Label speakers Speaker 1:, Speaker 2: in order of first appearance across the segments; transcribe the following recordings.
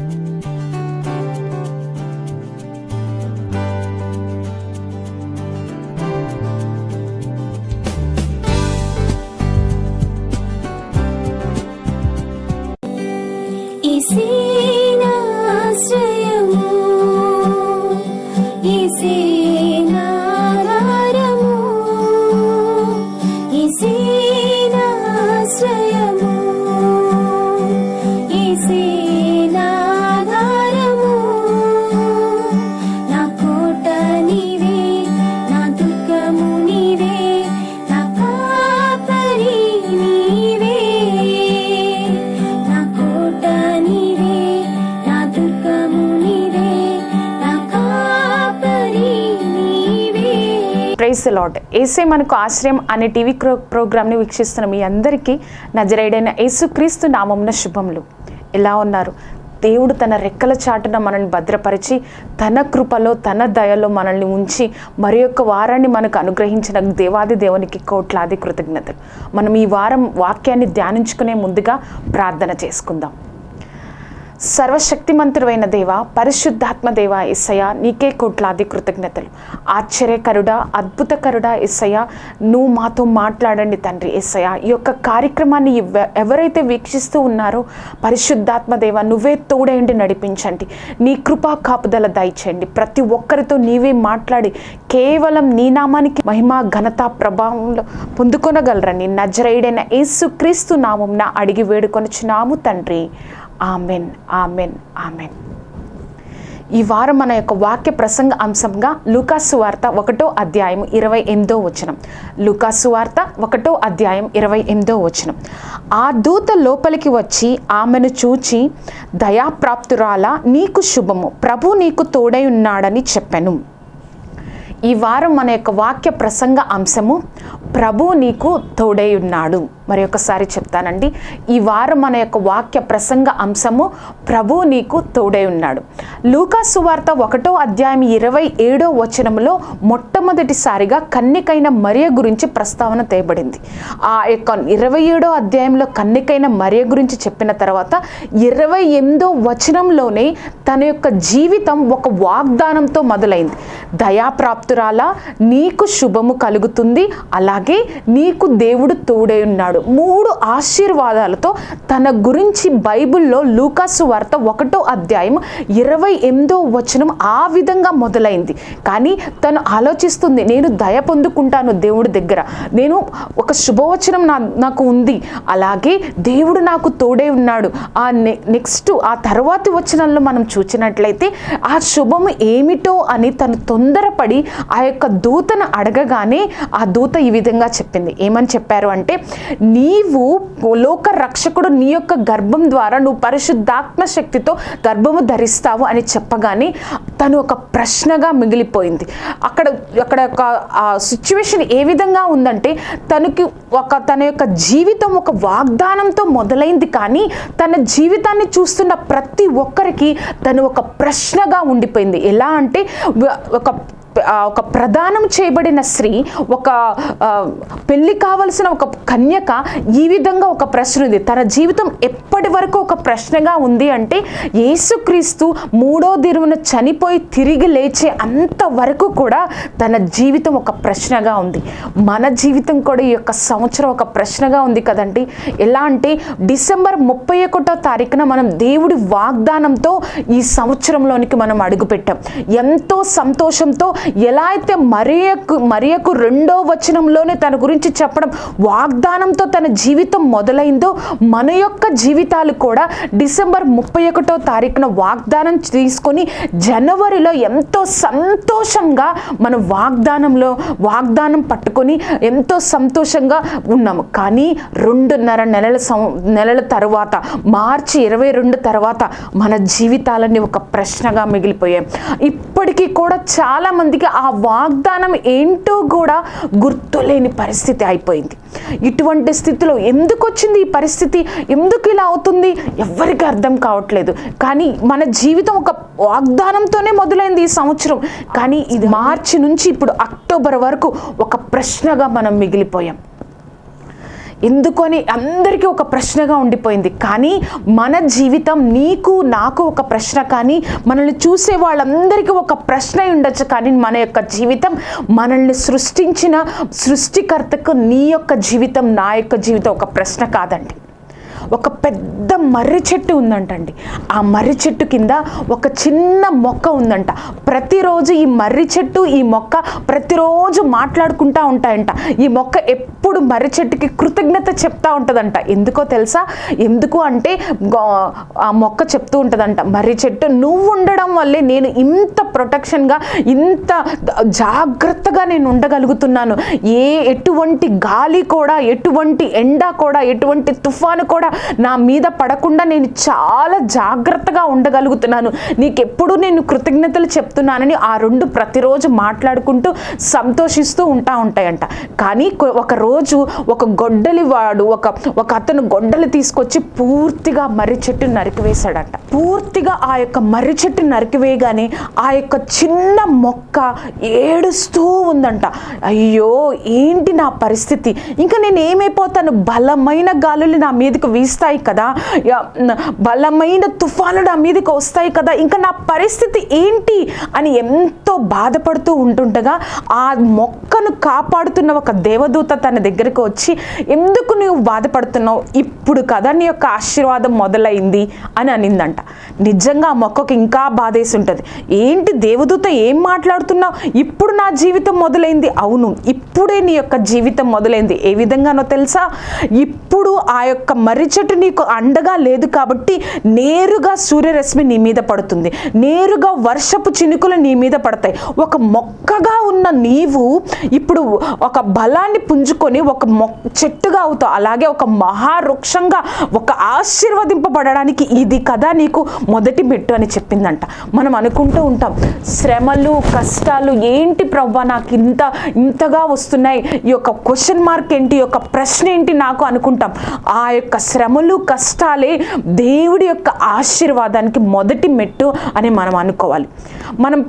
Speaker 1: Música ఏసే మనకు ఆశ్రయం అనే టీవీ ప్రో ప్రోగ్రామ్ని వీక్షిస్తున్న మీ అందరికీ నజరేడైన యేసుక్రీస్తు నామంన శుభములు. ఎలా ఉన్నారు? దేవుడు తన రెక్కల చాటున మనల్ని భద్రపరిచి తన కృపలో తన దయలో మనల్ని ఉంచి మరి యొక్క వారాన్ని మనకు అనుగ్రహించిన దేవాది దేవునికి కోట్లాది కృతజ్ఞతలు. మనం ఈ వారం వాక్యాన్ని ధ్యానించుకునే ముందుగా ప్రార్థన చేసుకుందాం. సర్వశక్తిమంతుడైన దేవ పరిశుద్ధాత్మ దేవ ఇస్సయ నీకే కోట్లాది కృతజ్ఞతలు. ఆశ్చర్యకరుడా అద్భుతకరుడా ఇస్సయ నువ్వు మాతో మాట్లాడండి తండ్రి ఇస్సయ ఈ యొక్క కార్యక్రమాన్ని ఎవరైతే వీక్షిస్తూ ఉన్నారో పరిశుద్ధాత్మ దేవ నువ్వే తోడేండి నడిపించండి. నీ కృపా కాపుదల దయచేయండి. ప్రతి ఒక్కరితో నీవే మాట్లాడి కేవలం నీ నామానికి మహిమ ఘనత ప్రభావంలో పొందుకొనగలరని నజరైడైన యేసుక్రీస్తు నామంన అడిగి వేడుకొనుచున్నాము తండ్రి. Amen amen amen. ఈ వారం మన యొక్క వాక్య ప్రసంగ అంశంగా లూకాసు వార్త ఒకటో అధ్యాయం ఇరవై ఎనిమిదో వచనం. లూకాసు వార్త ఒకటో అధ్యాయం ఇరవై ఎనిమిదో వచనం. ఆ దూత లోపలికి వచ్చి ఆమెను చూచి దయాప్రాప్తురాల నీకు శుభము. ప్రభు నీకు తోడై ఉన్నాడని చెప్పాను. ఈ వారం మన యొక్క వాక్య ప్రసంగ అంశము ప్రభు నీకు తోడై ఉన్నాడు. మరి ఒకసారి చెప్తానండి. ఈ వారం మన యొక్క వాక్య ప్రసంగ అంశము ప్రభు నీకు తోడై ఉన్నాడు. లూకాసు వార్త ఒకటో అధ్యాయం ఇరవై ఏడో వచనంలో మొట్టమొదటిసారిగా కన్నికైన మరియ గురించి ప్రస్తావన తేయబడింది. ఆ యొక్క ఇరవై ఏడో అధ్యాయంలో కన్నికైన మరియ గురించి చెప్పిన తర్వాత ఇరవై ఎనిమిదో వచనంలోనే తన యొక్క జీవితం ఒక వాగ్దానంతో మొదలైంది. దయాప్రాప్తురాలా నీకు శుభము కలుగుతుంది అలాగే నీకు దేవుడు తోడై ఉన్నాడు. మూడు ఆశీర్వాదాలతో తన గురించి బైబిల్లో లూకాసు వార్త ఒకటో అధ్యాయం ఇరవై ఎనిమిదో వచనం ఆ విధంగా మొదలైంది. కానీ తను ఆలోచిస్తుంది నేను దయ పొందుకుంటాను దేవుడి దగ్గర. నేను ఒక శుభవచనం నా నాకు ఉంది. అలాగే దేవుడు నాకు తోడే ఉన్నాడు. ఆ నె నెక్స్ట్ ఆ తర్వాతి వచనంలో మనం చూసినట్లయితే ఆ శుభము ఏమిటో అని తను తొందరపడి ఆ యొక్క దూతను అడగగానే ఆ దూత ఈ విధంగా చెప్పింది. ఏమని చెప్పారు అంటే నీవు లోక రక్షకుడు నీ యొక్క గర్భం ద్వారా నువ్వు పరిశుద్ధాత్మ శక్తితో గర్భము ధరిస్తావు అని చెప్పగానే తను ఒక ప్రశ్నగా మిగిలిపోయింది. అక్కడ అక్కడ ఒక సిచ్యువేషన్ ఏ విధంగా ఉందంటే తనకి ఒక తన యొక్క జీవితం ఒక వాగ్దానంతో మొదలైంది కానీ తన జీవితాన్ని చూస్తున్న ప్రతి ఒక్కరికి తను ఒక ప్రశ్నగా ఉండిపోయింది. ఎలా అంటే ఒక ఒక ప్రదానం చేయబడిన స్త్రీ ఒక పెళ్ళి పెళ్ళి కావలసిన ఒక కన్యక ఈ విధంగా ఒక ప్రశ్న ఉంది. తన జీవితం ఎప్పటి వరకు ఒక ప్రశ్నగా ఉంది అంటే యేసుక్రీస్తు మూడో దిరువున చనిపోయి తిరిగి లేచే అంతవరకు కూడా తన జీవితం ఒక ప్రశ్నగా ఉంది. మన జీవితం కూడా ఈ యొక్క సంవత్సరం ఒక ప్రశ్నగా ఉంది కదండి. ఎలా అంటే డిసెంబర్ ముప్పై ఒకటో తారీఖున మనం దేవుడి వాగ్దానంతో ఈ సంవత్సరంలోనికి మనం అడుగుపెట్టాం. ఎంతో సంతోషంతో ఎలా అయితే మరియకు మరియకు రెండో వచనంలోనే తన గురించి చెప్పడం వాగ్దానంతో తన జీవితం మొదలైందో మన యొక్క జీవితాలు కూడా డిసెంబర్ ముప్పై ఒకటో తారీఖున వాగ్దానం తీసుకొని జనవరిలో ఎంతో సంతోషంగా మన వాగ్దానంలో వాగ్దానం పట్టుకొని ఎంతో సంతోషంగా ఉన్నాము. కానీ రెండున్నర నెలల సం నెలల తర్వాత మార్చి ఇరవై రెండు తర్వాత మన జీవితాలన్నీ ఒక ప్రశ్నగా మిగిలిపోయాయి. ఇప్పటికీ కూడా చాలా మందికి ఆ వాగ్దానం ఏంటో కూడా గుర్తులేని పరిస్థితి అయిపోయింది. ఇటువంటి స్థితిలో ఎందుకు వచ్చింది ఈ పరిస్థితి? ఎందుకు ఇలా అవుతుంది? ఎవరికి అర్థం కావట్లేదు. కానీ మన జీవితం ఒక వాగ్దానంతోనే మొదలైంది ఈ సంవత్సరం. కానీ ఇది మార్చి నుంచి ఇప్పుడు అక్టోబర్ వరకు ఒక ప్రశ్నగా మనం మిగిలిపోయాం. ఎందుకని అందరికీ ఒక ప్రశ్నగా ఉండిపోయింది. కానీ మన జీవితం నీకు నాకు ఒక ప్రశ్న కానీ మనల్ని చూసే వాళ్ళందరికీ ఒక ప్రశ్న ఉండొచ్చు. కానీ మన యొక్క జీవితం మనల్ని సృష్టించిన సృష్టికర్తకు నీ యొక్క జీవితం నా యొక్క జీవితం ఒక ప్రశ్న కాదండి. ఒక పెద్ద మర్రి చెట్టు ఉందంటండి. ఆ మర్రి చెట్టు కింద ఒక చిన్న మొక్క ఉందంట. ప్రతిరోజు ఈ మర్రి చెట్టు ఈ మొక్క ప్రతిరోజు మాట్లాడుకుంటూ ఉంటాయంట. ఈ మొక్క ఎప్పుడు మర్రి చెట్టుకి కృతజ్ఞత చెప్తా ఉంటుందంట. ఎందుకో తెలుసా? ఎందుకు అంటే గో- ఆ మొక్క చెప్తూ ఉంటుందంట. మర్రి చెట్టు నువ్వు ఉండడం వల్లే నేను ఇంత ప్రొటెక్షన్గా ఇంత జాగ్రత్తగా నేను ఉండగలుగుతున్నాను. ఏ ఎటువంటి గాలి కూడా ఎటువంటి ఎండ కూడా ఎటువంటి తుఫాను కూడా నా మీద పడకుండా నేను చాలా జాగ్రత్తగా ఉండగలుగుతున్నాను. నీకెప్పుడు నేను కృతజ్ఞతలు చెప్తున్నానని ఆ రెండు ప్రతిరోజు మాట్లాడుకుంటూ సంతోషిస్తూ ఉంటా ఉంటాయంట. కానీ ఒకరోజు ఒక గొడ్డలి వాడు ఒక ఒక అతను గొడ్డలి తీసుకొచ్చి పూర్తిగా మర్రి చెట్టు నరికివేశాడంట. పూర్తిగా ఆ యొక్క మర్రి చెట్టు నరికివేయగానే ఆ యొక్క చిన్న మొక్క ఏడుస్తూ ఉందంట. అయ్యో ఏంటి నా పరిస్థితి? ఇంకా నేను ఏమైపోతాను బలమైన గాలులు నా మీదకి వీస్తాయి కదా. బలమైన తుఫాను నా మీదకి వస్తాయి కదా. ఇంకా నా పరిస్థితి ఏంటి అని ఎంతో బాధపడుతూ ఉంటుండగా ఆ మొక్కను కాపాడుతున్న ఒక దేవదూత తన దగ్గరికి వచ్చి ఎందుకు నువ్వు బాధపడుతున్నావు? ఇప్పుడు కదా నీ యొక్క ఆశీర్వాదం మొదలైంది అని అనిందంట. నిజంగా ఆ మొక్కకు ఇంకా బాధేసి ఉంటుంది. ఏంటి దేవదూత ఏం మాట్లాడుతున్నావు? ఇప్పుడు నా జీవితం మొదలైంది. అవును ఇప్పుడే నీ యొక్క జీవితం మొదలైంది. ఏ విధంగానో తెలుసా? ఇప్పుడు ఆ యొక్క మర్రి చెట్టు నీకు అండగా లేదు కాబట్టి నేరుగా సూర్యరశ్మి నీ మీద పడుతుంది. నేరుగా వర్షపు చినుకులు నీ మీద పడతాయి. ఒక మొక్కగా ఉన్న నీవు ఇప్పుడు ఒక బలాన్ని పుంజుకొని ఒక మొక్క చెట్టుగా అవుతావు. అలాగే ఒక మహావృక్షంగా ఒక ఆశీర్వదింపబడడానికి ఇది కదా నీకు మొదటి మెట్టు అని చెప్పిందంట. మనం అనుకుంటూ ఉంటాం శ్రమలు కష్టాలు ఏంటి ప్రవ్వా నాకు ఇంత ఇంతగా వస్తున్నాయి? ఈ యొక్క క్వశ్చన్ మార్క్ ఏంటి? ఈ యొక్క ప్రశ్న ఏంటి నాకు అనుకుంటాం. ఆ యొక్క శ్రమ శ్రమలు కష్టాలే దేవుడి యొక్క ఆశీర్వాదానికి మొదటి మెట్టు అని మనం అనుకోవాలి. మనం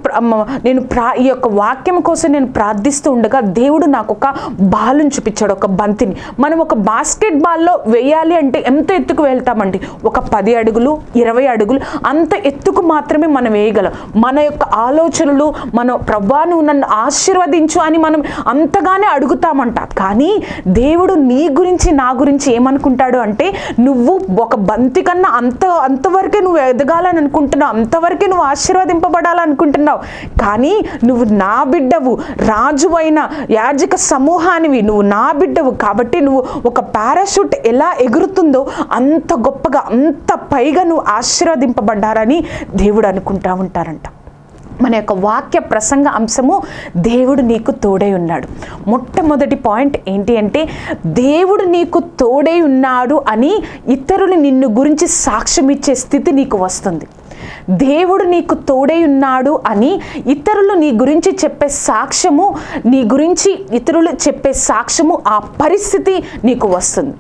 Speaker 1: నేను ప్రా ఈ యొక్క వాక్యం కోసం నేను ప్రార్థిస్తూ ఉండగా దేవుడు నాకు ఒక బాలుని చూపించాడు ఒక బంతిని. మనం ఒక బాస్కెట్ బాల్లో వేయాలి అంటే ఎంత ఎత్తుకు వెళ్తామండి? ఒక పది అడుగులు ఇరవై అడుగులు అంత ఎత్తుకు మాత్రమే మనం వేయగలం. మన యొక్క ఆలోచనలు మన ప్రభా నువ్వు నన్ను ఆశీర్వదించు అని మనం అంతగానే అడుగుతామంట కానీ దేవుడు నీ గురించి నా గురించి ఏమనుకుంటాడు అంటే నువ్వు ఒక బంతి కన్నా అంత అంతవరకే నువ్వు ఎదగాలని అనుకుంటున్నావు అంతవరకే నువ్వు ఆశీర్వదింపబడాలనుకుంటున్నావు. కానీ నువ్వు నా బిడ్డవు రాజు అయిన యాజక సమూహానివి నువ్వు నా బిడ్డవు. కాబట్టి నువ్వు ఒక పారాషూట్ ఎలా ఎగురుతుందో అంత గొప్పగా అంత పైగా నువ్వు ఆశీర్వదింపబడ్డారని దేవుడు అనుకుంటా ఉంటారంట. మన యొక్క వాక్య ప్రసంగ అంశము దేవుడు నీకు తోడై ఉన్నాడు. మొట్టమొదటి పాయింట్ ఏంటి అంటే దేవుడు నీకు తోడై ఉన్నాడు అని ఇతరులు నిన్ను గురించి సాక్ష్యం ఇచ్చే స్థితి నీకు వస్తుంది. దేవుడు నీకు తోడై ఉన్నాడు అని ఇతరులు నీ గురించి చెప్పే సాక్ష్యము నీ గురించి ఇతరులు చెప్పే సాక్ష్యము ఆ పరిస్థితి నీకు వస్తుంది.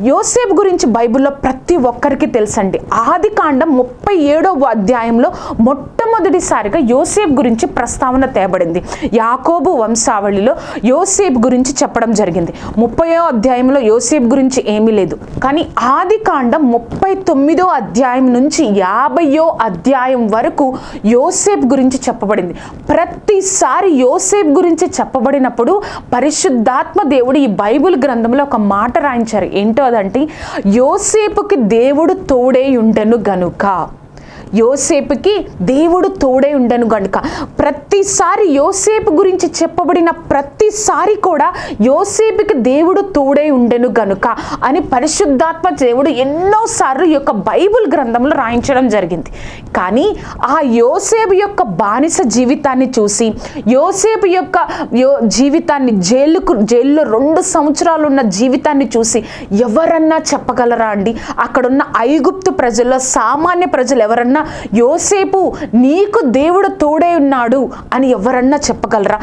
Speaker 1: యోసేపు గురించి బైబిల్లో ప్రతి ఒక్కరికి తెలుసండి. ఆది కాండం ముప్పై ఏడవ అధ్యాయంలో మొట్టమొదటిసారిగా యోసేపు గురించి ప్రస్తావన తేబడింది యాకోబు వంశావళిలో యోసేపు గురించి చెప్పడం జరిగింది. ముప్పయో అధ్యాయంలో యోసేపు గురించి ఏమీ లేదు. కానీ ఆది కాండం ముప్పై తొమ్మిదో అధ్యాయం నుంచి యాభయో అధ్యాయం వరకు యోసేపు గురించి చెప్పబడింది. ప్రతిసారి యోసేపు గురించి చెప్పబడినప్పుడు పరిశుద్ధాత్మ దేవుడు ఈ బైబిల్ గ్రంథంలో ఒక మాట రాయించారు. ఏంటి? అదంటే యోసేపుకి దేవుడు తోడే ఉండెను గనుక. యోసేపుకి దేవుడు తోడే ఉండను గనుక. ప్రతిసారి యోసేపు గురించి చెప్పబడిన ప్రతిసారి కూడా యోసేపుకి దేవుడు తోడే ఉండెను గనుక అని పరిశుద్ధాత్మ దేవుడు ఎన్నోసార్లు ఈ యొక్క బైబిల్ గ్రంథంలో రాయించడం జరిగింది. కానీ ఆ యోసేపు యొక్క బానిస జీవితాన్ని చూసి యోసేపు యొక్క యో జీవితాన్ని జైలుకు జైల్లో రెండు సంవత్సరాలు ఉన్న జీవితాన్ని చూసి ఎవరన్నా చెప్పగలరా అండి? అక్కడున్న ఐగుప్తు ప్రజల్లో సామాన్య ప్రజలు ఎవరన్నా యోసేపు నీకు దేవుడు తోడే ఉన్నాడు అని ఎవరన్నా చెప్పగలరా?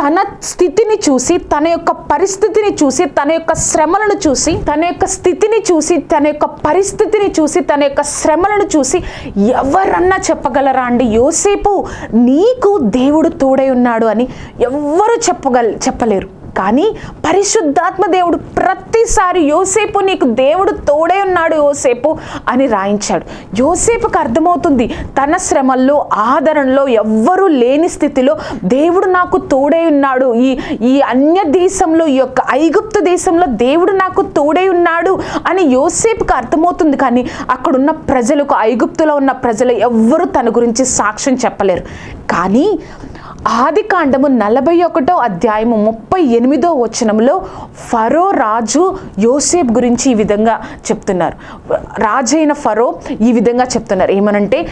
Speaker 1: తన స్థితిని చూసి తన యొక్క పరిస్థితిని చూసి తన యొక్క శ్రమలను చూసి తన యొక్క స్థితిని చూసి తన యొక్క పరిస్థితిని చూసి తన యొక్క శ్రమలను చూసి ఎవరన్నా చెప్పగలరా అండి? యోసేపు నీకు దేవుడు తోడై ఉన్నాడు అని ఎవ్వరు చెప్పగల చెప్పలేరు. కానీ పరిశుద్ధాత్మ దేవుడు ప్రతిసారి యోసేపు నీకు దేవుడు తోడే ఉన్నాడు యోసేపు అని రాయించాడు. యోసేపుకు అర్థమవుతుంది తన శ్రమల్లో ఆదరణలో ఎవ్వరూ లేని స్థితిలో దేవుడు నాకు తోడే ఉన్నాడు. ఈ ఈ అన్య దేశంలో ఈ యొక్క ఐగుప్తు దేశంలో దేవుడు నాకు తోడే ఉన్నాడు అని యోసేపుకు అర్థమవుతుంది కానీ అక్కడున్న ప్రజలకు ఐగుప్తులో ఉన్న ప్రజలు ఎవ్వరూ తన గురించి సాక్ష్యం చెప్పలేరు. కానీ ఆది కాండము నలభై ఒకటో అధ్యాయము ముప్పై ఎనిమిదో వచనంలో ఫరో రాజు యోసేఫ్ గురించి ఈ విధంగా చెప్తున్నారు. రాజైన ఫరో ఈ విధంగా చెప్తున్నారు. ఏమనంటే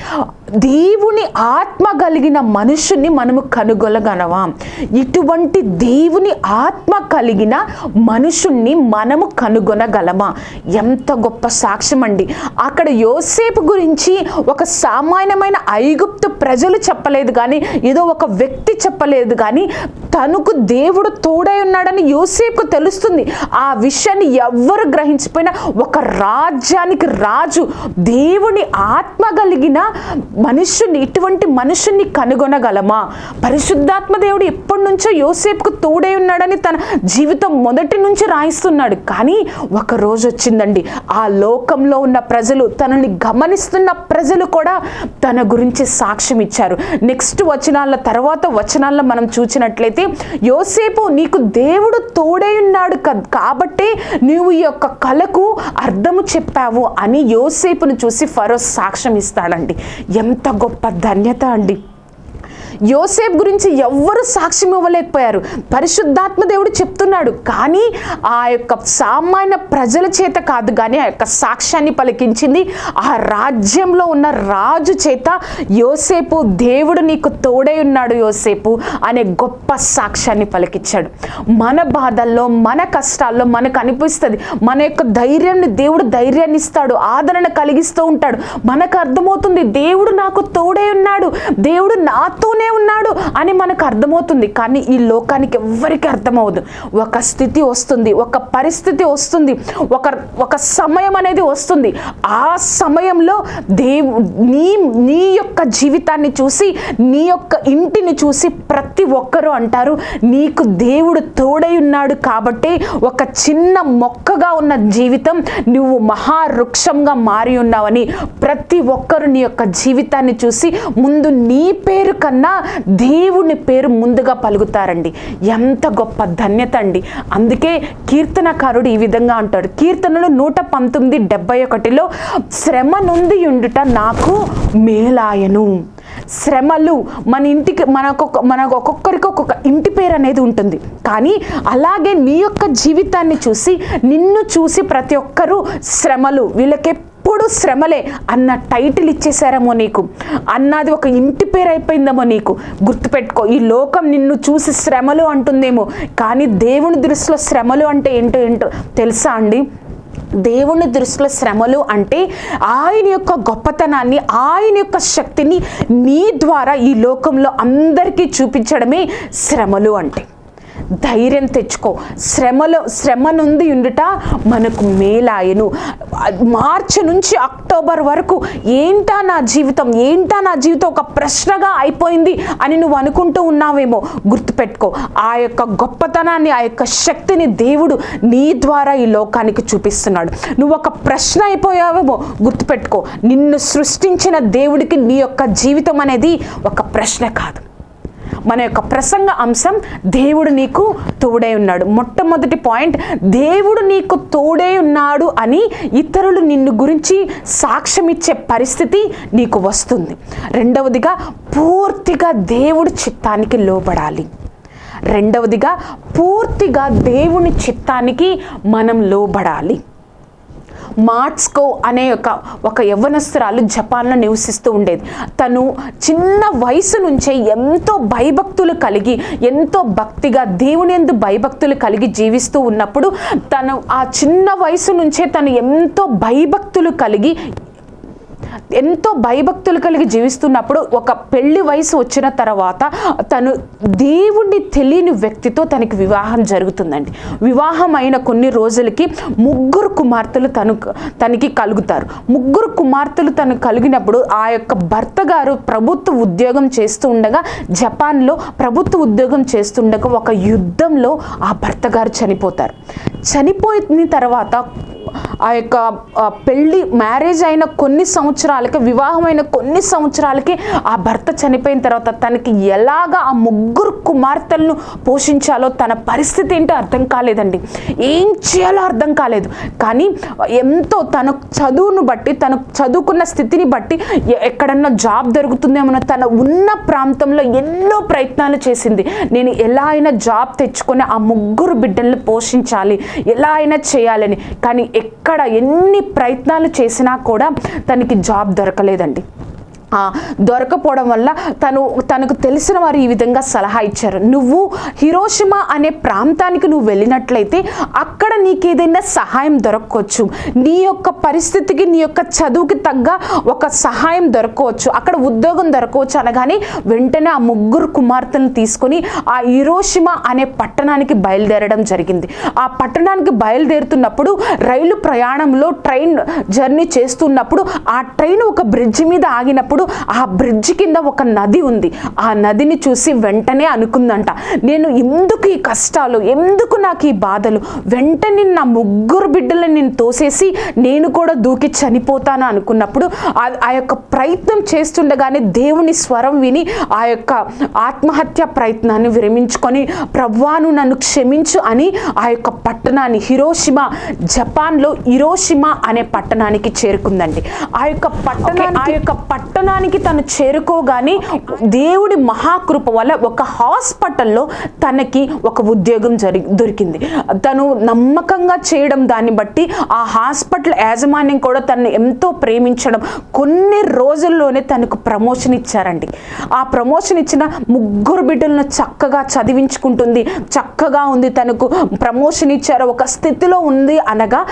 Speaker 1: దేవుని ఆత్మ కలిగిన మనుషుని మనము కనుగొనగలవా ఇటువంటి దేవుని ఆత్మ కలిగిన మనుషుణ్ణి మనము కనుగొనగలమా? ఎంత గొప్ప సాక్ష్యం అండి అక్కడ యోసేపు గురించి ఒక సామాన్యమైన ఐగుప్తు ప్రజలు చెప్పలేదు కానీ ఏదో ఒక వ్యక్తి చెప్పలేదు కానీ తనకు దేవుడు తోడై ఉన్నాడని యోసేపుకు తెలుస్తుంది. ఆ విషయాన్ని ఎవ్వరు గ్రహించిపోయినా ఒక రాజ్యానికి రాజు దేవుని ఆత్మ కలిగిన మనుషుని ఇటువంటి మనుషుని కనుగొనగలమా? పరిశుద్ధాత్మ దేవుడు ఎప్పటి నుంచో యోసేపుకు తోడై ఉన్నాడని తన జీవితం మొదటి నుంచి రాయిస్తున్నాడు. కానీ ఒక రోజు వచ్చిందండి. ఆ లోకంలో ఉన్న ప్రజలు తనని గమనిస్తున్న ప్రజలు కూడా తన గురించి సాక్ష్యం ఇచ్చారు. నెక్స్ట్ వచనాల తర్వాత వచనాల్లో మనం చూసినట్లయితే యోసేపు నీకు దేవుడు తోడై ఉన్నాడు క- కాబట్టే నీవు ఈ యొక్క కళకు అర్థము చెప్పావు అని యోసేపును చూసి ఫరో సాక్ష్యం ఇస్తాడండి. ఎంత గొప్ప ధన్యత అండి. యోసేపు గురించి ఎవ్వరు సాక్ష్యం ఇవ్వలేకపోయారు. పరిశుద్ధాత్మ దేవుడు చెప్తున్నాడు కానీ ఆ యొక్క సామాన్య ప్రజల చేత కాదు కానీ ఆ యొక్క సాక్ష్యాన్ని పలికించింది ఆ రాజ్యంలో ఉన్న రాజు చేత యోసేపు దేవుడు నీకు తోడై ఉన్నాడు యోసేపు అనే గొప్ప సాక్ష్యాన్ని పలికించాడు మన బాధల్లో మన కష్టాల్లో మనకు అనిపిస్తుంది మన యొక్క ధైర్యాన్ని దేవుడు ధైర్యాన్ని ఇస్తాడు ఆదరణ కలిగిస్తూ ఉంటాడు. మనకు అర్థమవుతుంది దేవుడు నాకు తోడై ఉన్నాడు దేవుడు నాతోనే ఉన్నాడు అని మనకు అర్థమవుతుంది. కానీ ఈ లోకానికి ఎవ్వరికి అర్థమవుదు ఒక స్థితి వస్తుంది ఒక పరిస్థితి వస్తుంది ఒక ఒక సమయం అనేది వస్తుంది. ఆ సమయంలో దేవు నీ నీ యొక్క జీవితాన్ని చూసి నీ యొక్క ఇంటిని చూసి ప్రతి ఒక్కరూ అంటారు నీకు దేవుడు తోడై ఉన్నాడు కాబట్టి ఒక చిన్న మొక్కగా ఉన్న జీవితం నువ్వు మహావృక్షంగా మారి ఉన్నావని ప్రతి ఒక్కరు నీ యొక్క జీవితాన్ని చూసి ముందు నీ పేరు కన్నా దేవుని పేరు ముందుగా పలుకుతారండి. ఎంత గొప్ప ధన్యత అండి. అందుకే కీర్తనకారుడు ఈ విధంగా అంటాడు. కీర్తనలు నూట పంతొమ్మిది డెబ్బై ఒకటిలో శ్రమ నుండి ఉండుట నాకు మేలాయను. శ్రమలు మన ఇంటికి మనకొక మనకు ఒక్కొక్కరికి ఒక్కొక్క ఇంటి పేరు అనేది ఉంటుంది. కానీ అలాగే నీ యొక్క జీవితాన్ని చూసి నిన్ను చూసి ప్రతి ఒక్కరూ శ్రమలు వీళ్ళకి ఎప్పుడు శ్రమలే. అన్న టైటిల్ ఇచ్చేసారేమో నీకు. అన్నది ఒక ఇంటి పేరు అయిపోయిందేమో నీకు. గుర్తుపెట్టుకో ఈ లోకం నిన్ను చూసి శ్రమలు అంటుందేమో. కానీ దేవుని దృష్టిలో శ్రమలు అంటే ఏంటో ఏంటో తెలుసా అండి? దేవుని దృష్టిలో శ్రమలు అంటే ఆయన యొక్క గొప్పతనాన్ని ఆయన యొక్క శక్తిని నీ ద్వారా ఈ లోకంలో అందరికీ చూపించడమే శ్రమలు అంటే. ధైర్యం తెచ్చుకో. శ్రమలో శ్రమ నుండి ఉండుట మనకు మేలాయను మార్చి నుంచి అక్టోబర్ వరకు ఏంటా నా జీవితం? ఏంటా నా జీవితం? ఒక ప్రశ్నగా అయిపోయింది అని నువ్వు అనుకుంటూ ఉన్నావేమో గుర్తుపెట్టుకో. ఆ యొక్క గొప్పతనాన్ని ఆ యొక్క శక్తిని దేవుడు నీ ద్వారా ఈ లోకానికి చూపిస్తున్నాడు. నువ్వు ఒక ప్రశ్న అయిపోయావేమో గుర్తుపెట్టుకో. నిన్ను సృష్టించిన దేవుడికి నీ యొక్క జీవితం అనేది ఒక ప్రశ్న కాదు. మన యొక్క ప్రసంగ అంశం దేవుడు నీకు తోడే ఉన్నాడు. మొట్టమొదటి పాయింట్ దేవుడు నీకు తోడై ఉన్నాడు అని ఇతరులు నిన్ను గురించి సాక్ష్యం ఇచ్చే పరిస్థితి నీకు వస్తుంది. రెండవదిగా పూర్తిగా దేవుడి చిత్తానికి లోబడాలి. రెండవదిగా పూర్తిగా దేవుని చిత్తానికి మనం లోబడాలి. మార్ట్స్కో అనే ఒక ఒక యవ్వనస్తురాలు జపాన్లో నివసిస్తూ ఉండేది. తను చిన్న వయసు నుంచే ఎంతో భయభక్తులు కలిగి ఎంతో భక్తిగా దేవుని ఎందు భయభక్తులు కలిగి జీవిస్తూ ఉన్నప్పుడు తను ఆ చిన్న వయసు నుంచే తను ఎంతో భయభక్తులు కలిగి ఎంతో భయభక్తులు కలిగి జీవిస్తున్నప్పుడు ఒక పెళ్ళి వయసు వచ్చిన తర్వాత తను దేవుణ్ణి తెలియని వ్యక్తితో తనకి వివాహం జరుగుతుందండి. వివాహం అయిన కొన్ని రోజులకి ముగ్గురు కుమార్తెలు తను తనకి కలుగుతారు. ముగ్గురు కుమార్తెలు తను కలిగినప్పుడు ఆ యొక్క భర్త గారు ప్రభుత్వ ఉద్యోగం చేస్తూ ఉండగా జపాన్లో ప్రభుత్వ ఉద్యోగం చేస్తుండగా ఒక యుద్ధంలో ఆ భర్త గారు చనిపోతారు. చనిపోయిన తర్వాత ఆ యొక్క పెళ్ళి మ్యారేజ్ అయిన కొన్ని సంవత్సరాలకి వివాహమైన కొన్ని సంవత్సరాలకి ఆ భర్త చనిపోయిన తర్వాత తనకి ఎలాగా ఆ ముగ్గురు కుమార్తెలను పోషించాలో తన పరిస్థితి ఏంటో అర్థం కాలేదండి. ఏం చేయాలో అర్థం కాలేదు. కానీ ఎంతో తన చదువును బట్టి తను చదువుకున్న స్థితిని బట్టి ఎక్కడన్నా జాబ్ దొరుకుతుందేమో తన ఉన్న ప్రాంతంలో ఎన్నో ప్రయత్నాలు చేసింది. నేను ఎలా అయినా జాబ్ తెచ్చుకొని ఆ ముగ్గురు బిడ్డల్ని పోషించాలి. ఎలా అయినా చేయాలని. కానీ ఎక్కడ ఎన్ని ప్రయత్నాలు చేసినా కూడా తనకి జాబ్ దొరకలేదండి. దొరకపోవడం వల్ల తను తనకు తెలిసిన వారు ఈ విధంగా సలహా ఇచ్చారు. నువ్వు హిరోషిమా అనే ప్రాంతానికి నువ్వు వెళ్ళినట్లయితే అక్కడ నీకేదైనా సహాయం దొరకవచ్చు నీ యొక్క పరిస్థితికి నీ యొక్క చదువుకి తగ్గ ఒక సహాయం దొరకవచ్చు అక్కడ ఉద్యోగం దొరకవచ్చు అనగానే వెంటనే ఆ ముగ్గురు కుమార్తెలను తీసుకొని ఆ హిరోషిమా అనే పట్టణానికి బయలుదేరడం జరిగింది. ఆ పట్టణానికి బయలుదేరుతున్నప్పుడు రైలు ప్రయాణంలో ట్రైన్ జర్నీ చేస్తున్నప్పుడు ఆ ట్రైన్ ఒక బ్రిడ్జ్ మీద ఆగినప్పుడు ఆ బ్రిడ్జ్ కింద ఒక నది ఉంది. ఆ నదిని చూసి వెంటనే అనుకుందంట నేను ఎందుకు ఈ కష్టాలు ఎందుకు నాకు ఈ బాధలు? వెంటనే నా ముగ్గురు బిడ్డలను నేను తోసేసి నేను కూడా దూకి చనిపోతాను అనుకున్నప్పుడు ఆ- యొక్క ప్రయత్నం చేస్తుండగానే దేవుని స్వరం విని ఆ యొక్క ఆత్మహత్య ప్రయత్నాన్ని విరమించుకొని ప్రవ్వాను నన్ను క్షమించు అని ఆ యొక్క పట్టణాన్ని హిరోషిమా జపాన్లో హిరోషిమా అనే పట్టణానికి చేరుకుందండి. ఆ యొక్క పట్టణానికి ఆ యొక్క పట్టణానికి తను చేరుకోగానే దేవుడి మహాకృప వల్ల ఒక హాస్పిటల్లో తనకి ఒక ఉద్యోగం జరి దొరికింది. తను నమ్మకంగా చేయడం దాన్ని బట్టి ఆ హాస్పిటల్ యాజమాన్యం కూడా తనని ఎంతో ప్రేమించడం కొన్ని రోజుల్లోనే తనకు ప్రమోషన్ ఇచ్చారండి. ఆ ప్రమోషన్ ఇచ్చిన ముగ్గురు బిడ్డలను చక్కగా చదివించుకుంటుంది. చక్కగా ఉంది తనకు ప్రమోషన్ ఇచ్చారు. ఒక స్థితిలో ఉంది అనగా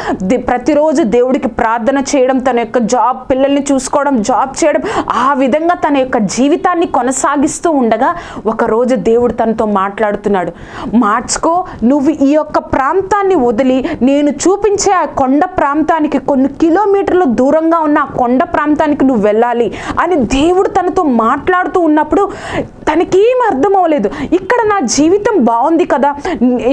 Speaker 1: ప్రతిరోజు దేవుడికి ప్రార్థన చేయడం తన యొక్క జాబ్ పిల్లల్ని చూసుకోవడం జాబ్ చేయడం ఆ విధంగా తన యొక్క జీవితాన్ని కొనసాగిస్తూ ఉండగా ఒకరోజు దేవుడు తనతో మాట్లాడుతున్నాడు. మార్చుకో నువ్వు ఈ యొక్క ప్రాంతాన్ని వదిలి నేను చూపించే ఆ కొండ ప్రాంతానికి కొన్ని కిలోమీటర్ల దూరంగా ఉన్న ఆ కొండ ప్రాంతానికి నువ్వు వెళ్ళాలి అని దేవుడు తనతో మాట్లాడుతూ ఉన్నప్పుడు తనకేం అర్థం అవ్వలేదు. ఇక్కడ నా జీవితం బాగుంది కదా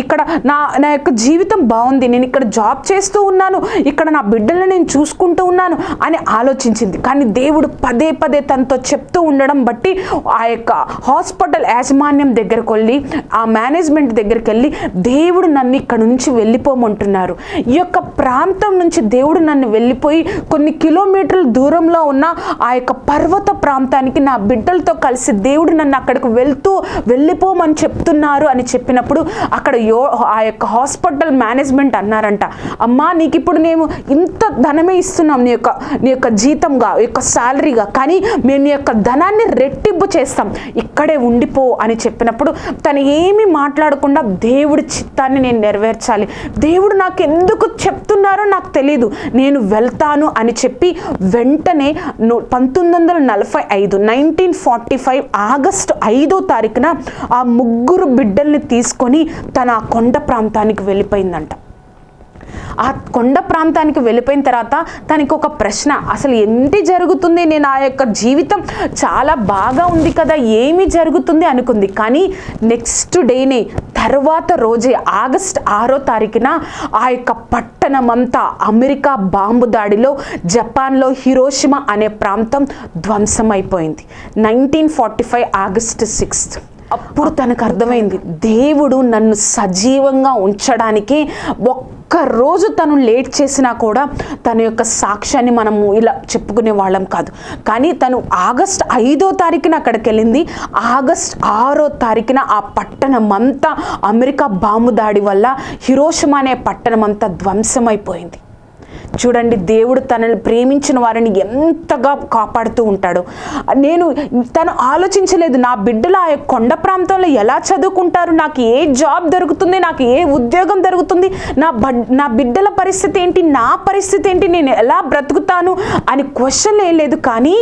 Speaker 1: ఇక్కడ నా నా యొక్క జీవితం బాగుంది నేను ఇక్కడ జాబ్ చేస్తూ ఉన్నాను ఇక్కడ నా బిడ్డలను నేను చూసుకుంటూ ఉన్నాను అని ఆలోచించింది. కానీ దేవుడు పదే పదే తనతో చెప్తూ ఉండడం బట్టి ఆ యొక్క హాస్పిటల్ యాజమాన్యం దగ్గరకు వెళ్ళి ఆ మేనేజ్మెంట్ దగ్గరికి వెళ్ళి దేవుడు నన్ను ఇక్కడ నుంచి వెళ్ళిపోమంటున్నారు. ఈ యొక్క ప్రాంతం నుంచి దేవుడు నన్ను వెళ్ళిపోయి కొన్ని కిలోమీటర్ల దూరంలో ఉన్న ఆ యొక్క పర్వత ప్రాంతానికి నా బిడ్డలతో కలిసి దేవుడు నన్ను అక్కడికి వెళ్తూ వెళ్ళిపోమని చెప్తున్నారు అని చెప్పినప్పుడు అక్కడ యో ఆ యొక్క హాస్పిటల్ మేనేజ్మెంట్ అన్నారంట అమ్మా నీకు ఇప్పుడు మేము ఇంత ధనమే ఇస్తున్నాం నీ యొక్క నీ యొక్క జీతంగా ఈ యొక్క శాలరీగా కానీ మేము నీ యొక్క ధనాన్ని రెట్టింపు చేస్తాం. ఇక్కడే ఉండిపో అని చెప్పినప్పుడు తను ఏమి మాట్లాడకుండా దేవుడి చిత్తాన్ని నేను నెరవేర్చాలి. దేవుడు నాకు ఎందుకు చెప్తున్నారో నాకు తెలియదు నేను వెళ్తాను అని చెప్పి వెంటనే పంతొమ్మిది వందల నలభై ఐదు నైన్టీన్ ఫార్టీ ఫైవ్ ఆగస్టు ఐదో తారీఖున ఆ ముగ్గురు బిడ్డల్ని తీసుకొని తన ఆ కొండ ప్రాంతానికి వెళ్ళిపోయిందంట. ఆ కొండ ప్రాంతానికి వెళ్ళిపోయిన తర్వాత తనకి ఒక ప్రశ్న అసలు ఏంటి జరుగుతుంది నేను ఆ యొక్క జీవితం? చాలా బాగా ఉంది కదా ఏమి జరుగుతుంది అనుకుంది. కానీ నెక్స్ట్ డేనే తర్వాత రోజే ఆగస్ట్ ఆరో తారీఖున ఆ యొక్క పట్టణమంతా అమెరికా బాంబు దాడిలో జపాన్లో హిరోషిమా అనే ప్రాంతం ధ్వంసమైపోయింది. Nineteen forty five August sixth అప్పుడు తనకు అర్థమైంది దేవుడు నన్ను సజీవంగా ఉంచడానికి ఒక్క రోజు తను లేట్ చేసినా కూడా తన యొక్క సాక్ష్యాన్ని మనము ఇలా చెప్పుకునే వాళ్ళం కాదు. కానీ తను ఆగస్ట్ ఐదో తారీఖున అక్కడికి వెళ్ళింది. ఆగస్ట్ ఆరో తారీఖున ఆ పట్టణం అంతా అమెరికా బాంబు దాడి వల్ల హిరోషిమా అనే పట్టణం అంతా ధ్వంసమైపోయింది. చూడండి దేవుడు తనని ప్రేమించిన వారిని ఎంతగా కాపాడుతూ ఉంటాడు. నేను తను ఆలోచించలేదు నా బిడ్డలు ఆ కొండ ప్రాంతంలో ఎలా చదువుకుంటారు నాకు ఏ జాబ్ దొరుకుతుంది నాకు ఏ ఉద్యోగం దొరుకుతుంది నా బడ్ నా బిడ్డల పరిస్థితి ఏంటి నా పరిస్థితి ఏంటి నేను ఎలా బ్రతుకుతాను అని క్వశ్చన్ ఏం లేదు కానీ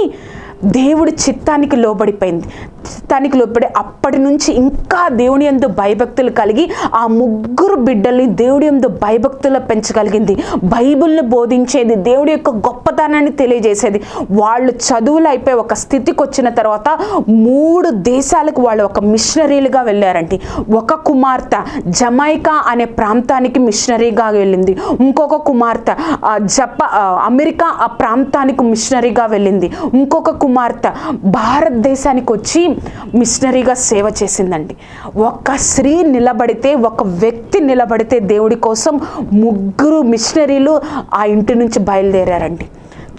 Speaker 1: దేవుడి చిత్తానికి లోబడిపోయింది. చిత్తానికి లోబడి అప్పటి నుంచి ఇంకా దేవుని ఎందు భయభక్తులు కలిగి ఆ ముగ్గురు బిడ్డల్ని దేవుడి ఎందు భయభక్తులు పెంచగలిగింది. బైబిల్ని బోధించేది దేవుడి యొక్క గొప్పతనాన్ని తెలియజేసేది. వాళ్ళు చదువులు అయిపోయి ఒక స్థితికి వచ్చిన తర్వాత మూడు దేశాలకు వాళ్ళు ఒక మిషనరీలుగా వెళ్ళారండి. ఒక కుమార్తె జమైకా అనే ప్రాంతానికి మిషనరీగా వెళ్ళింది. ఇంకొక కుమార్తె జపా జప అమెరికా ఆ ప్రాంతానికి మిషనరీగా వెళ్ళింది. ఇంకొక కుమార్తె భారతదేశానికి వచ్చి మిషనరీగా సేవ చేసిందండి. ఒక స్త్రీ నిలబడితే ఒక వ్యక్తి నిలబడితే దేవుడి కోసం ముగ్గురు మిషనరీలు ఆ ఇంటి నుంచి బయలుదేరారండి.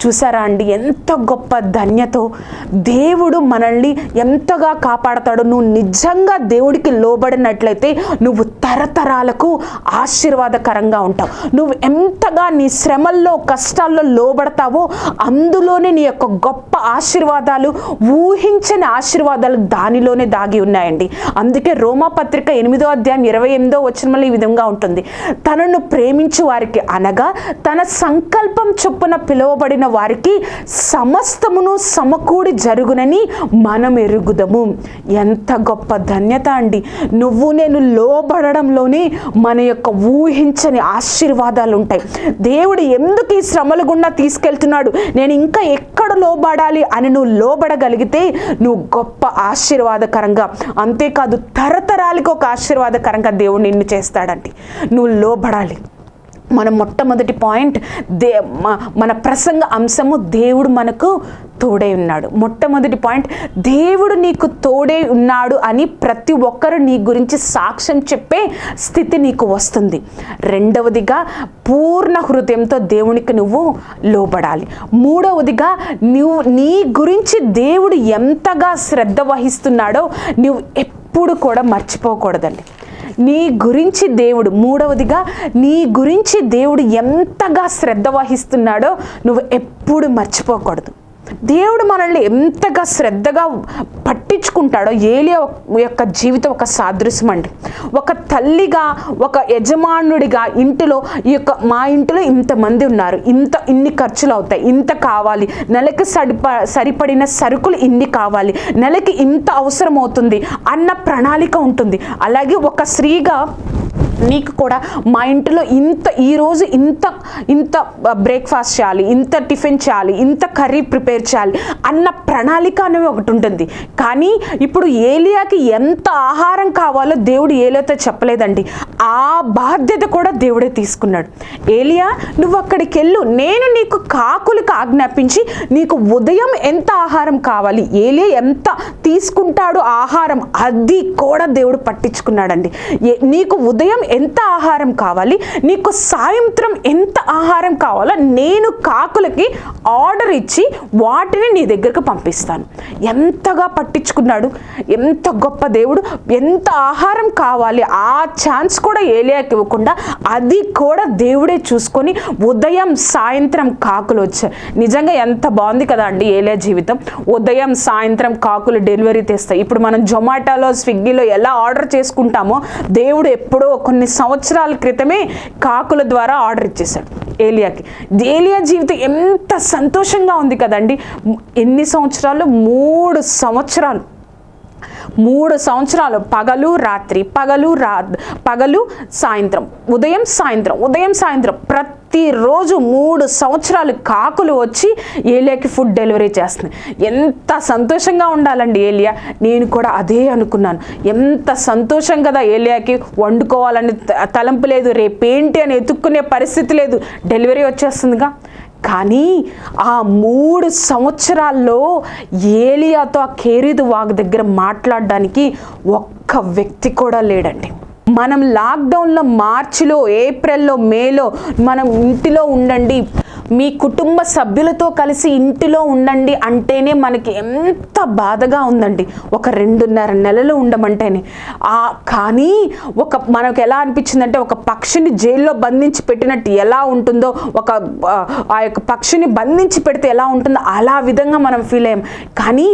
Speaker 1: చూసారా అండి? ఎంత గొప్ప ధన్యతో దేవుడు మనల్ని ఎంతగా కాపాడతాడు నువ్వు నిజంగా దేవుడికి లోబడినట్లయితే నువ్వు తరతరాలకు ఆశీర్వాదకరంగా ఉంటావు. నువ్వు ఎంతగా నీ శ్రమల్లో కష్టాల్లో లోబడతావో అందులోనే నీ యొక్క గొప్ప ఆశీర్వాదాలు ఊహించని ఆశీర్వాదాలు దానిలోనే దాగి ఉన్నాయండి. అందుకే రోమాపత్రిక ఎనిమిదో అధ్యాయం ఇరవై ఎనిమిదో వచ్చిన ఈ విధంగా ఉంటుంది. తనను ప్రేమించు వారికి అనగా తన సంకల్పం చొప్పున పిలువబడిన వారికి సమస్తమును సమకూడి జరుగునని మనం ఎరుగుదము ఎంత గొప్ప ధన్యత అండి. నువ్వు నేను లోబడడంలోనే మన యొక్క ఊహించని ఆశీర్వాదాలు ఉంటాయి దేవుడు ఎందుకు ఈ శ్రమల గుండా తీసుకెళ్తున్నాడు? నేను ఇంకా ఎక్కడ లోబడాలి అని నువ్వు లోబడగలిగితే నువ్వు గొప్ప ఆశీర్వాదకరంగా అంతేకాదు తరతరాలకు ఒక ఆశీర్వాదకరంగా దేవుడు నిన్ను చేస్తాడండి. నువ్వు లోబడాలి. మన మొట్టమొదటి పాయింట్ దే మ- మన ప్రసంగ అంశము దేవుడు మనకు తోడై ఉన్నాడు. మొట్టమొదటి పాయింట్ దేవుడు నీకు తోడై ఉన్నాడు అని ప్రతి ఒక్కరు నీ గురించి సాక్ష్యం చెప్పే స్థితి నీకు వస్తుంది. రెండవదిగా పూర్ణ హృదయంతో దేవునికి నువ్వు లోబడాలి. మూడవదిగా నువ్వు నీ గురించి దేవుడు ఎంతగా శ్రద్ధ వహిస్తున్నాడో నువ్వు ఎప్పుడు కూడా మర్చిపోకూడదండి. నీ గురించి దేవుడు మూడవదిగా నీ గురించి దేవుడు ఎంతగా శ్రద్ధ వహిస్తున్నాడో నువ్వు ఎప్పుడు మర్చిపోకూడదు. దేవుడు మనల్ని ఎంతగా శ్రద్ధగా పట్టించుకుంటాడో ఏలియా యొక్క జీవితం ఒక సాదృశ్యం అండి. ఒక తల్లిగా ఒక యజమానుడిగా ఇంటిలో ఈ యొక్క మా ఇంటిలో ఇంతమంది ఉన్నారు. ఇంత ఇన్ని ఖర్చులు అవుతాయి. ఇంత కావాలి. నెలకి సరిప సరిపడిన సరుకులు ఇన్ని కావాలి. నెలకి ఇంత అవసరం అవుతుంది అన్న ప్రణాళిక ఉంటుంది. అలాగే ఒక స్త్రీగా నీకు కూడా మా ఇంటిలో ఇంత ఈరోజు ఇంత ఇంత బ్రేక్ఫాస్ట్ చేయాలి ఇంత టిఫిన్ చేయాలి ఇంత కర్రీ ప్రిపేర్ చేయాలి అన్న ప్రణాళిక అనేవి ఒకటి ఉంటుంది. కానీ ఇప్పుడు ఏలియాకి ఎంత ఆహారం కావాలో దేవుడు ఏలియాతో చెప్పలేదండి. ఆ బాధ్యత కూడా దేవుడే తీసుకున్నాడు. ఏలియా నువ్వు అక్కడికి వెళ్ళు. నేను నీకు కాకులకు ఆజ్ఞాపించి నీకు ఉదయం ఎంత ఆహారం కావాలి ఏలియా ఎంత తీసుకుంటాడు ఆహారం అది కూడా దేవుడు పట్టించుకున్నాడండి. ఏ- నీకు ఉదయం ఎంత ఆహారం కావాలి? నీకు సాయంత్రం ఎంత ఆహారం కావాలో నేను కాకులకి ఆర్డర్ ఇచ్చి వాటిని నీ దగ్గరకు పంపిస్తాను. ఎంతగా పట్టించుకున్నాడు? ఎంత గొప్ప దేవుడు? ఎంత ఆహారం కావాలి? ఆ ఛాన్స్ కూడా ఏలియాకి ఇవ్వకుండా అది కూడా దేవుడే చూసుకొని ఉదయం సాయంత్రం కాకులు వచ్చాయి నిజంగా ఎంత బాగుంది కదా అండి ఏలియా జీవితం. ఉదయం సాయంత్రం కాకులు డెలివరీ తెస్తాయి. ఇప్పుడు మనం జొమాటోలో స్విగ్గీలో ఎలా ఆర్డర్ చేసుకుంటామో దేవుడు ఎప్పుడో కొన్ని కొన్ని సంవత్సరాల క్రితమే కాకుల ద్వారా ఆర్డర్ ఇచ్చేసాడు ఏలియాకి. ఏలియా జీవితం ఎంత సంతోషంగా ఉంది కదండి. ఎన్ని సంవత్సరాలు? మూడు సంవత్సరాలు. మూడు సంవత్సరాలు పగలు రాత్రి పగలు రా పగలు సాయంత్రం. ఉదయం సాయంత్రం. ఉదయం సాయంత్రం. ప్రతిరోజు మూడు సంవత్సరాలు కాకులు వచ్చి ఏలియాకి ఫుడ్ డెలివరీ చేస్తున్నాయి ఎంత సంతోషంగా ఉండాలండి ఏలియా? నేను కూడా అదే అనుకున్నాను. ఎంత సంతోషం కదా ఏలియాకి? వండుకోవాలని త- తలంపు లేదు. రేపేంటి అని ఎత్తుక్కునే పరిస్థితి లేదు. డెలివరీ వచ్చేస్తుందిగా. కానీ ఆ మూడు సంవత్సరాల్లో ఏలియాతో ఆ కేరీదు వాగ్ దగ్గర మాట్లాడడానికి ఒక్క వ్యక్తి కూడా లేడండి. మనం లాక్డౌన్లో మార్చిలో ఏప్రిల్లో మేలో మనం ఇంటిలో ఉండండి. మీ కుటుంబ సభ్యులతో కలిసి ఇంటిలో ఉండండి అంటేనే మనకి ఎంత బాధగా ఉందండి. ఒక రెండున్నర నెలలు ఉండమంటేనే. ఆ కానీ ఒక మనకు ఎలా అనిపించిందంటే ఒక పక్షిని జైల్లో బంధించి పెట్టినట్టు ఎలా ఉంటుందో ఒక ఆ, ఆ యొక్క పక్షిని బంధించి పెడితే ఎలా ఉంటుందో అలా విధంగా మనం ఫీల్ అయ్యాం. కానీ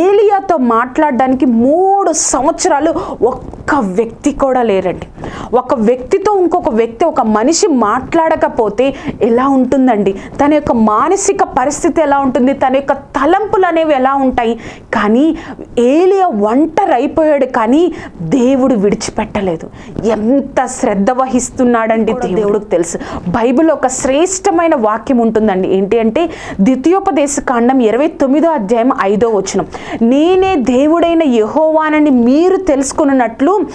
Speaker 1: ఏలియాతో మాట్లాడడానికి మూడు సంవత్సరాలు ఒక్క వ్యక్తి కూడా లేరండి. ఒక వ్యక్తితో ఇంకొక వ్యక్తి ఒక మనిషి మాట్లాడకపోతే ఎలా ఉంటుందండి? తన యొక్క మానసిక పరిస్థితి ఎలా ఉంటుంది? తన యొక్క తలంపులు అనేవి ఎలా ఉంటాయి? కానీ ఏలియా ఒంటరి అయిపోయాడు కానీ దేవుడు విడిచిపెట్టలేదు. ఎంత శ్రద్ధ వహిస్తున్నాడండి దేవుడికి తెలుసు. బైబిల్ ఒక శ్రేష్టమైన వాక్యం ఉంటుందండి. ఏంటి అంటే ద్వితీయోపదేశ కాండం ఇరవై తొమ్మిదో అధ్యాయం ఐదో వచనం. నేనే దేవుడైన యహోవానని మీరు తెలుసుకున్నట్లు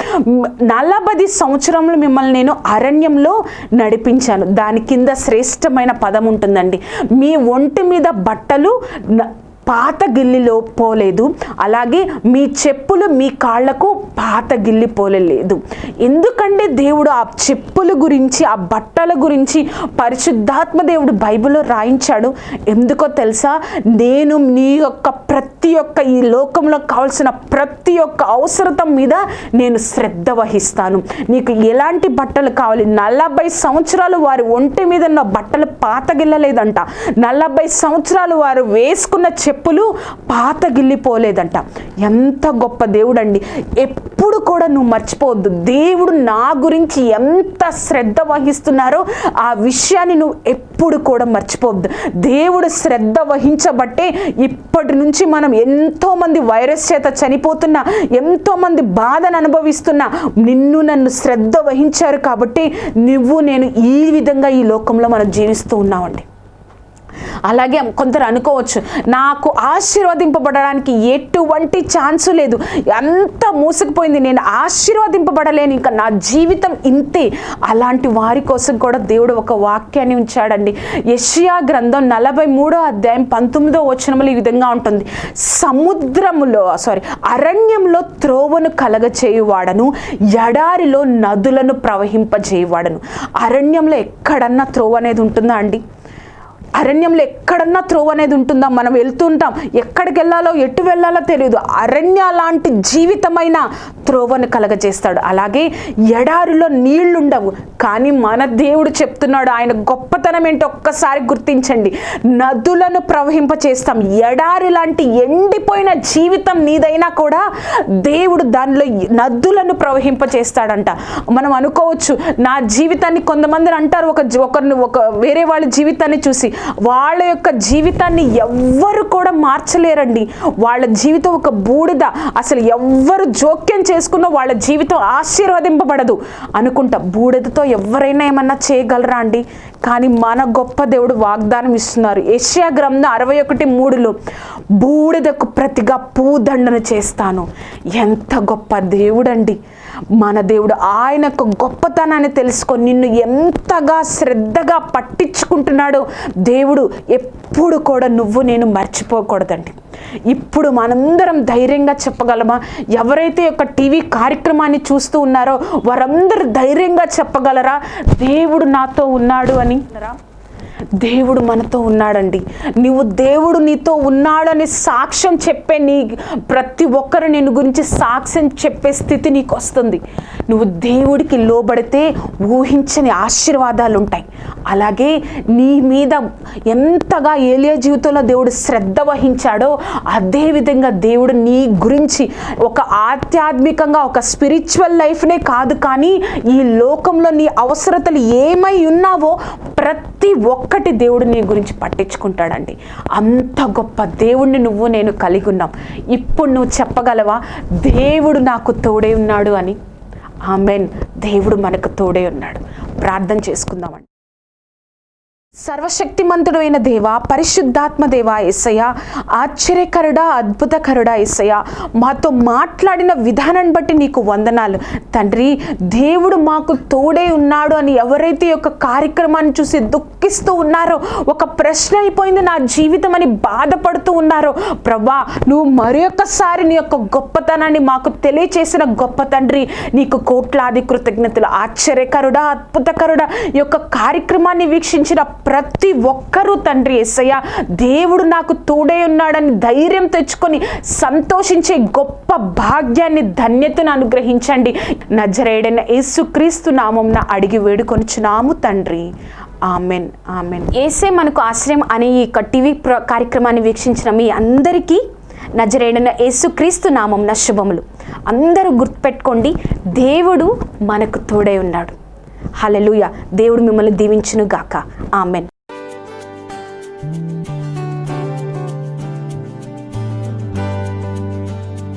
Speaker 1: నలభై సంవత్సరములు మిమ్మల్ని నేను అరణ్యంలో నడిపించాను. దాని కింద శ్రేష్టమైన పదం ఉంటుందండి. మీ ఒంటి మీద బట్టలు పాత గిల్లిలో పోలేదు. అలాగే మీ చెప్పులు మీ కాళ్ళకు పాత గిల్లి పోలేదు ఎందుకంటే దేవుడు ఆ చెప్పుల గురించి ఆ బట్టల గురించి పరిశుద్ధాత్మ దేవుడు బైబిల్లో రాయించాడు. ఎందుకో తెలుసా? నేను నీ యొక్క ప్రతి ఒక్క ఈ లోకంలో కావాల్సిన ప్రతి ఒక్క అవసరత మీద నేను శ్రద్ధ వహిస్తాను. నీకు ఎలాంటి బట్టలు కావాలి? నలభై సంవత్సరాలు వారి ఒంటి మీద ఉన్న బట్టలు పాతగిల్లలేదంట నలభై సంవత్సరాలు వారు వేసుకున్న చెప్పులు పాత గిల్లిపోలేదంట ఎంత గొప్ప దేవుడు అండి ఎప్పుడు కూడా నువ్వు మర్చిపోవద్దు. దేవుడు నా గురించి ఎంత శ్రద్ధ వహిస్తున్నారో ఆ విషయాన్ని నువ్వు ఎప్పుడు కూడా మర్చిపోవద్దు. దేవుడు శ్రద్ధ వహించబట్టే ఇప్పటి నుంచి మనం ఎంతోమంది వైరస్ చేత చనిపోతున్నా ఎంతోమంది బాధను అనుభవిస్తున్నా నిన్ను నన్ను శ్రద్ధ వహించారు కాబట్టి నువ్వు నేను ఈ విధంగా ఈ లోకంలో మనం జీవిస్తూ ఉన్నామండి. అలాగే కొందరు అనుకోవచ్చు నాకు ఆశీర్వదింపబడడానికి ఎటువంటి ఛాన్సు లేదు. అంత మూసుకుపోయింది నేను ఆశీర్వదింపబడలేను. ఇంకా నా జీవితం ఇంతే. అలాంటి వారి కోసం కూడా దేవుడు ఒక వాక్యాన్ని ఉంచాడండి. యషియా గ్రంథం నలభై మూడో అధ్యాయం పంతొమ్మిదో వచనములు ఈ విధంగా ఉంటుంది. సముద్రములో సారీ అరణ్యంలో త్రోవను కలగచేయువాడను ఎడారిలో నదులను ప్రవహింపజేయువాడను. అరణ్యంలో ఎక్కడన్నా త్రోవ అనేది ఉంటుందా అండి? అరణ్యంలో ఎక్కడన్నా త్రోవ్ అనేది ఉంటుందా? మనం వెళ్తుంటాం. ఎక్కడికి వెళ్ళాలో ఎటు వెళ్ళాలో తెలియదు. అరణ్య లాంటి జీవితమైన త్రోవను కలగజేస్తాడు. అలాగే ఎడారిలో నీళ్ళుండవు. కానీ మన దేవుడు చెప్తున్నాడు ఆయన గొప్పతనం ఏంటో ఒక్కసారి గుర్తించండి. నదులను ప్రవహింప చేస్తాం ఎడారి లాంటి ఎండిపోయిన జీవితం నీదైనా కూడా దేవుడు దానిలో నదులను ప్రవహింప చేస్తాడంట మనం అనుకోవచ్చు నా జీవితాన్ని కొంతమంది అంటారు ఒక జీ- ఒకరిని ఒక వేరే వాళ్ళ జీవితాన్ని చూసి వాళ్ళ యొక్క జీవితాన్ని ఎవ్వరు కూడా మార్చలేరండి. వాళ్ళ జీవితం ఒక బూడిద. అసలు ఎవ్వరు జోక్యం చేసుకున్నా వాళ్ళ జీవితం ఆశీర్వదింపబడదు అనుకుంటా. బూడిదతో ఎవరైనా ఏమన్నా చేయగలరా అండి? కానీ మన గొప్ప దేవుడు వాగ్దానం ఇస్తున్నారు. ఏషియా గ్రంథం అరవై ఒకటి మూడులో బూడిదకు ప్రతిగా పూదండను చేస్తాను. ఎంత గొప్ప దేవుడండి. మన దేవుడు ఆయన యొక్క గొప్పతనాన్ని తెలుసుకొని నిన్ను ఎంతగా శ్రద్ధగా పట్టించుకుంటున్నాడో దేవుడు ఎప్పుడు కూడా నువ్వు నేను మర్చిపోకూడదండి. ఇప్పుడు మనందరం ధైర్యంగా చెప్పగలమా? ఎవరైతే యొక్క టీవీ కార్యక్రమాన్ని చూస్తూ ఉన్నారో వారందరూ ధైర్యంగా చెప్పగలరా? దేవుడు నాతో ఉన్నాడు అని దేవుడు మనతో ఉన్నాడండి. నువ్వు దేవుడు నీతో ఉన్నాడని సాక్ష్యం చెప్పే నీ ప్రతి ఒక్కరు నేను గురించి సాక్ష్యం చెప్పే స్థితి నీకు వస్తుంది. నువ్వు దేవుడికి లోబడితే ఊహించని ఆశీర్వాదాలు ఉంటాయి అలాగే నీ మీద ఎంతగా ఏలియా జీవితంలో దేవుడు శ్రద్ధ వహించాడో అదేవిధంగా దేవుడు నీ గురించి ఒక ఆధ్యాత్మికంగా ఒక స్పిరిచువల్ లైఫ్నే కాదు కానీ ఈ లోకంలో నీ అవసరతలు ఏమై ఉన్నావో ప్రతి ఒక్కటి దేవుడు నీ గురించి పట్టించుకుంటాడండి. అంత గొప్ప దేవుణ్ణి నువ్వు నేను కలిగి ఉన్నాం. ఇప్పుడు నువ్వు చెప్పగలవా? దేవుడు నాకు తోడే ఉన్నాడు అని. ఆమెన్. దేవుడు మనకు తోడే ఉన్నాడు. ప్రార్థన చేసుకుందామండి. సర్వశక్తిమంతుడైన దేవ పరిశుద్ధాత్మ దేవ ఎస్సయ్య ఆశ్చర్యకరుడా అద్భుతకరుడా ఎస్సయ్య మాతో మాట్లాడిన విధానాన్ని బట్టి నీకు వందనాలు. తండ్రి దేవుడు మాకు తోడే ఉన్నాడు అని ఎవరైతే ఒక యొక్క కార్యక్రమాన్ని చూసి దుఃఖిస్తూ ఉన్నారో ఒక ప్రశ్న అయిపోయింది నా జీవితం అని బాధపడుతూ ఉన్నారో ప్రభా నువ్వు మరొకసారి నీ యొక్క గొప్పతనాన్ని మాకు తెలియచేసిన గొప్ప తండ్రి నీకు కోట్లాది కృతజ్ఞతలు. ఆశ్చర్యకరుడా అద్భుతకరుడా ఈ యొక్క కార్యక్రమాన్ని వీక్షించిన ప్రతి ఒక్కరూ తండ్రి ఎస్సయ్య దేవుడు నాకు తోడే ఉన్నాడని ధైర్యం తెచ్చుకొని సంతోషించే గొప్ప భాగ్యాన్ని ధన్యతను అనుగ్రహించండి. నజరేడైన యేసుక్రీస్తు నామంన అడిగి వేడుకొనిచున్నాము తండ్రి. Amen amen. ఏసే మనకు ఆశ్రయం అనే ఈ టీవీ ప్ర కార్యక్రమాన్ని వీక్షించిన మీ అందరికీ నజరేడన యేసుక్రీస్తు నామం శుభములు. అందరూ గుర్తుపెట్టుకోండి దేవుడు మనకు తోడై ఉన్నాడు. హలెలుయ దేవుడు మిమ్మల్ని దీవించును గాక ఆమెన్